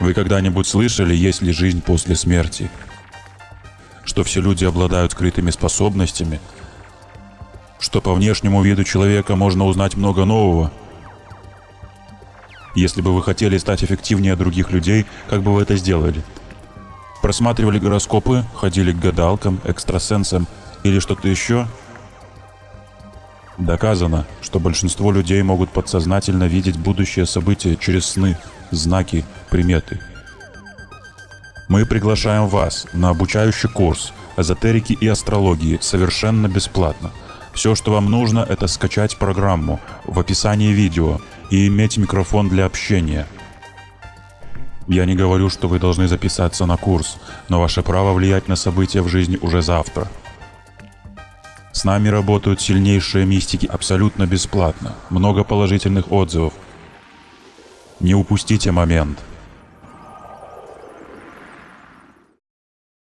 Вы когда-нибудь слышали, есть ли жизнь после смерти? Что все люди обладают скрытыми способностями? Что по внешнему виду человека можно узнать много нового? Если бы вы хотели стать эффективнее других людей, как бы вы это сделали? Просматривали гороскопы, ходили к гадалкам, экстрасенсам или что-то еще? Доказано, что большинство людей могут подсознательно видеть будущее события через сны, знаки, приметы. Мы приглашаем вас на обучающий курс эзотерики и астрологии совершенно бесплатно. Все, что вам нужно, это скачать программу в описании видео и иметь микрофон для общения. Я не говорю, что вы должны записаться на курс, но ваше право влиять на события в жизни уже завтра. С нами работают сильнейшие мистики абсолютно бесплатно. Много положительных отзывов. Не упустите момент.